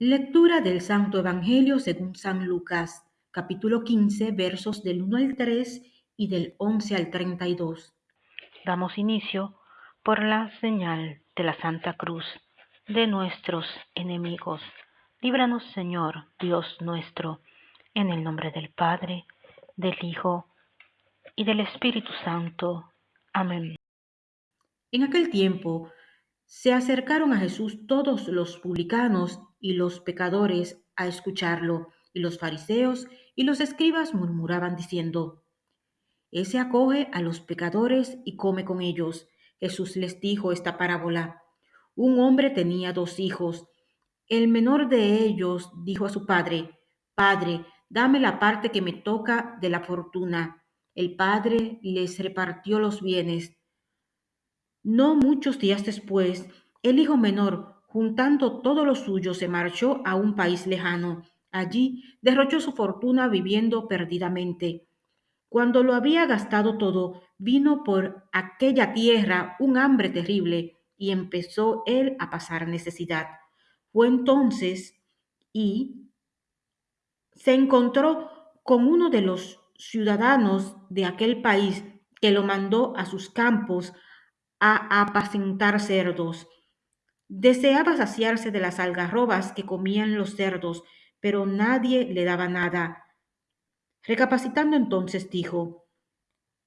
Lectura del Santo Evangelio según San Lucas, capítulo 15, versos del 1 al 3 y del 11 al 32. Damos inicio por la señal de la Santa Cruz de nuestros enemigos. Líbranos, Señor, Dios nuestro, en el nombre del Padre, del Hijo y del Espíritu Santo. Amén. En aquel tiempo se acercaron a Jesús todos los publicanos y los pecadores a escucharlo, y los fariseos y los escribas murmuraban diciendo, Ese acoge a los pecadores y come con ellos. Jesús les dijo esta parábola. Un hombre tenía dos hijos. El menor de ellos dijo a su padre, Padre, dame la parte que me toca de la fortuna. El padre les repartió los bienes. No muchos días después, el hijo menor Juntando todo lo suyo, se marchó a un país lejano. Allí derrochó su fortuna viviendo perdidamente. Cuando lo había gastado todo, vino por aquella tierra un hambre terrible y empezó él a pasar necesidad. Fue entonces y se encontró con uno de los ciudadanos de aquel país que lo mandó a sus campos a apacentar cerdos. Deseaba saciarse de las algarrobas que comían los cerdos, pero nadie le daba nada. Recapacitando entonces dijo,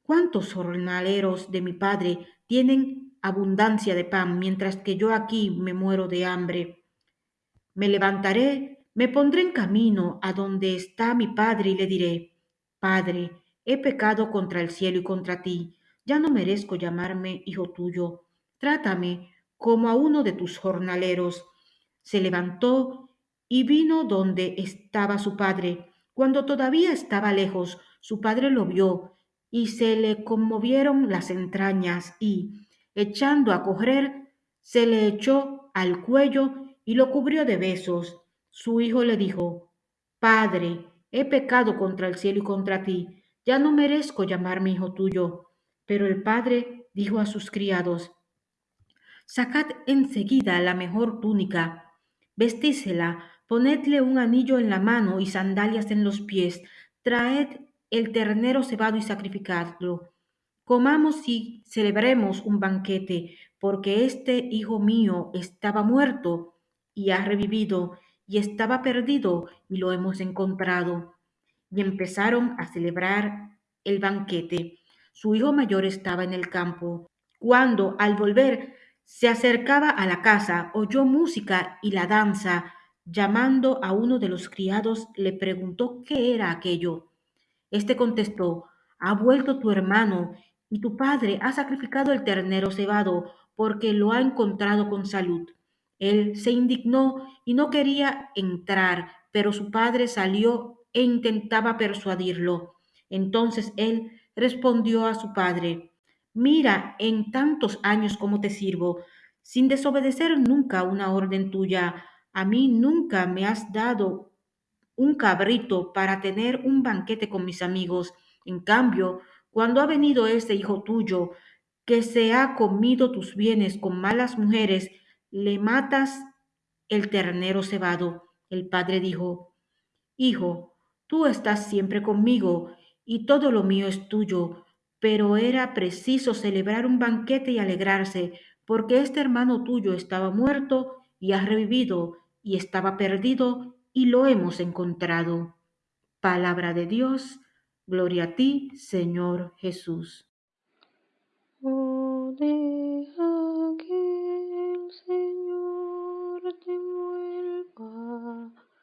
¿Cuántos jornaleros de mi padre tienen abundancia de pan, mientras que yo aquí me muero de hambre? Me levantaré, me pondré en camino a donde está mi padre y le diré, Padre, he pecado contra el cielo y contra ti, ya no merezco llamarme hijo tuyo, trátame como a uno de tus jornaleros. Se levantó y vino donde estaba su padre. Cuando todavía estaba lejos, su padre lo vio y se le conmovieron las entrañas y, echando a correr, se le echó al cuello y lo cubrió de besos. Su hijo le dijo, Padre, he pecado contra el cielo y contra ti, ya no merezco llamarme hijo tuyo. Pero el padre dijo a sus criados, Sacad enseguida la mejor túnica, vestísela, ponedle un anillo en la mano y sandalias en los pies, traed el ternero cebado y sacrificadlo. Comamos y celebremos un banquete, porque este hijo mío estaba muerto y ha revivido, y estaba perdido y lo hemos encontrado. Y empezaron a celebrar el banquete. Su hijo mayor estaba en el campo. Cuando al volver se acercaba a la casa, oyó música y la danza. Llamando a uno de los criados, le preguntó qué era aquello. Este contestó, ha vuelto tu hermano, y tu padre ha sacrificado el ternero cebado, porque lo ha encontrado con salud. Él se indignó y no quería entrar, pero su padre salió e intentaba persuadirlo. Entonces él respondió a su padre, Mira en tantos años cómo te sirvo, sin desobedecer nunca una orden tuya. A mí nunca me has dado un cabrito para tener un banquete con mis amigos. En cambio, cuando ha venido ese hijo tuyo, que se ha comido tus bienes con malas mujeres, le matas el ternero cebado. El padre dijo, Hijo, tú estás siempre conmigo y todo lo mío es tuyo pero era preciso celebrar un banquete y alegrarse, porque este hermano tuyo estaba muerto y ha revivido, y estaba perdido y lo hemos encontrado. Palabra de Dios, gloria a ti, Señor Jesús.